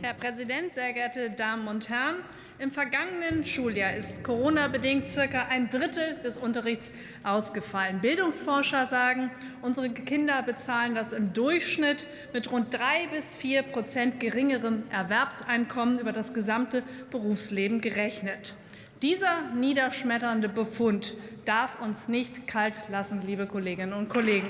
Herr Präsident, sehr geehrte Damen und Herren! Im vergangenen Schuljahr ist Corona-bedingt circa ein Drittel des Unterrichts ausgefallen. Bildungsforscher sagen, unsere Kinder bezahlen das im Durchschnitt mit rund drei bis vier Prozent geringerem Erwerbseinkommen über das gesamte Berufsleben gerechnet. Dieser niederschmetternde Befund darf uns nicht kalt lassen, liebe Kolleginnen und Kollegen.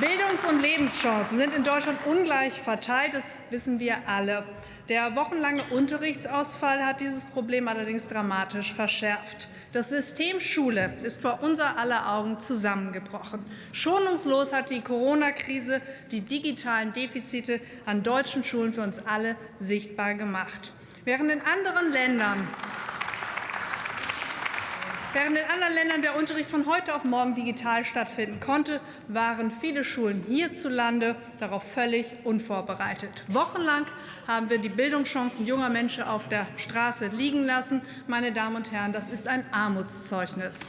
Bildungs- und Lebenschancen sind in Deutschland ungleich verteilt, das wissen wir alle. Der wochenlange Unterrichtsausfall hat dieses Problem allerdings dramatisch verschärft. Das System Schule ist vor unser aller Augen zusammengebrochen. Schonungslos hat die Corona-Krise die digitalen Defizite an deutschen Schulen für uns alle sichtbar gemacht. Während in anderen Ländern Während in anderen Ländern der Unterricht von heute auf morgen digital stattfinden konnte, waren viele Schulen hierzulande darauf völlig unvorbereitet. Wochenlang haben wir die Bildungschancen junger Menschen auf der Straße liegen lassen. Meine Damen und Herren, das ist ein Armutszeugnis.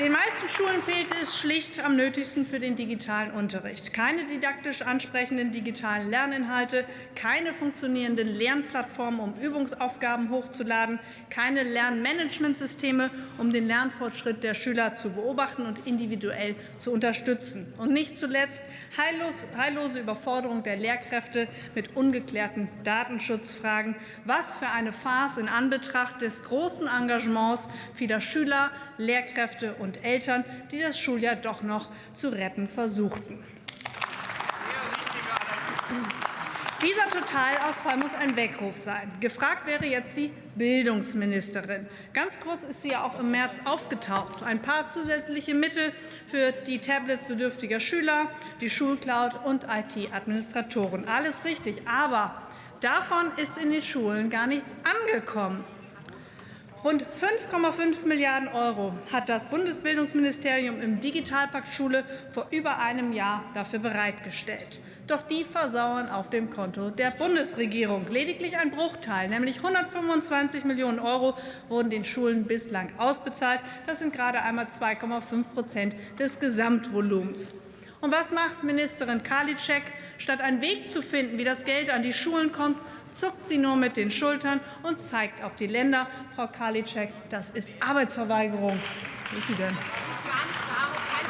Den meisten Schulen fehlte es schlicht am nötigsten für den digitalen Unterricht. Keine didaktisch ansprechenden digitalen Lerninhalte, keine funktionierenden Lernplattformen, um Übungsaufgaben hochzuladen, keine Lernmanagementsysteme, um den Lernfortschritt der Schüler zu beobachten und individuell zu unterstützen. Und nicht zuletzt heillos, heillose Überforderung der Lehrkräfte mit ungeklärten Datenschutzfragen. Was für eine Farce in Anbetracht des großen Engagements vieler Schüler, Lehrkräfte und Eltern, die das Schuljahr doch noch zu retten versuchten. Dieser Totalausfall muss ein Weckruf sein. Gefragt wäre jetzt die Bildungsministerin. Ganz kurz ist sie ja auch im März aufgetaucht. Ein paar zusätzliche Mittel für die Tablets bedürftiger Schüler, die Schulcloud und IT-Administratoren. Alles richtig, aber davon ist in den Schulen gar nichts angekommen. Rund 5,5 Milliarden Euro hat das Bundesbildungsministerium im Digitalpakt Schule vor über einem Jahr dafür bereitgestellt. Doch die versauern auf dem Konto der Bundesregierung. Lediglich ein Bruchteil, nämlich 125 Millionen Euro, wurden den Schulen bislang ausbezahlt. Das sind gerade einmal 2,5 Prozent des Gesamtvolumens. Und was macht Ministerin Karliczek? Statt einen Weg zu finden, wie das Geld an die Schulen kommt, zuckt sie nur mit den Schultern und zeigt auf die Länder. Frau Karliczek, das ist Arbeitsverweigerung. Wo ist sie denn?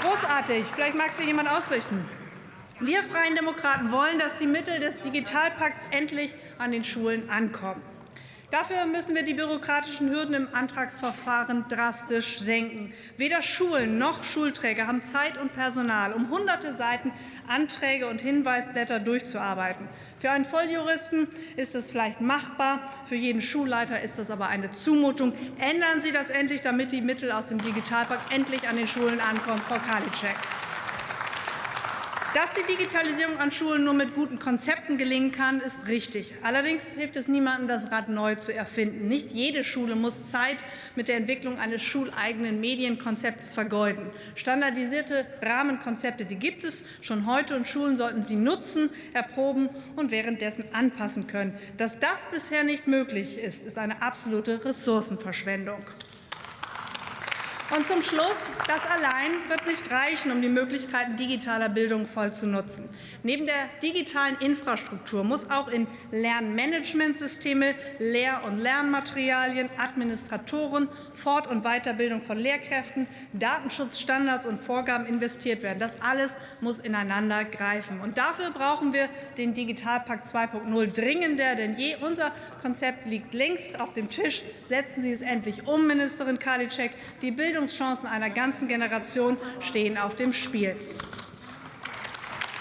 Großartig. Vielleicht mag sie jemand ausrichten. Wir Freien Demokraten wollen, dass die Mittel des Digitalpakts endlich an den Schulen ankommen. Dafür müssen wir die bürokratischen Hürden im Antragsverfahren drastisch senken. Weder Schulen noch Schulträger haben Zeit und Personal, um hunderte Seiten Anträge und Hinweisblätter durchzuarbeiten. Für einen Volljuristen ist es vielleicht machbar, für jeden Schulleiter ist das aber eine Zumutung. Ändern Sie das endlich, damit die Mittel aus dem Digitalpakt endlich an den Schulen ankommen. Frau Karliczek. Dass die Digitalisierung an Schulen nur mit guten Konzepten gelingen kann, ist richtig. Allerdings hilft es niemandem, das Rad neu zu erfinden. Nicht jede Schule muss Zeit mit der Entwicklung eines schuleigenen Medienkonzepts vergeuden. Standardisierte Rahmenkonzepte die gibt es schon heute, und Schulen sollten sie nutzen, erproben und währenddessen anpassen können. Dass das bisher nicht möglich ist, ist eine absolute Ressourcenverschwendung. Und zum Schluss, das allein wird nicht reichen, um die Möglichkeiten digitaler Bildung voll zu nutzen. Neben der digitalen Infrastruktur muss auch in Lernmanagementsysteme, Lehr- und Lernmaterialien, Administratoren, Fort- und Weiterbildung von Lehrkräften, Datenschutzstandards und Vorgaben investiert werden. Das alles muss ineinander greifen. Und dafür brauchen wir den Digitalpakt 2.0 dringender denn je. Unser Konzept liegt längst auf dem Tisch. Setzen Sie es endlich um, Ministerin Karliczek. Die Bildung Bildungschancen einer ganzen Generation stehen auf dem Spiel.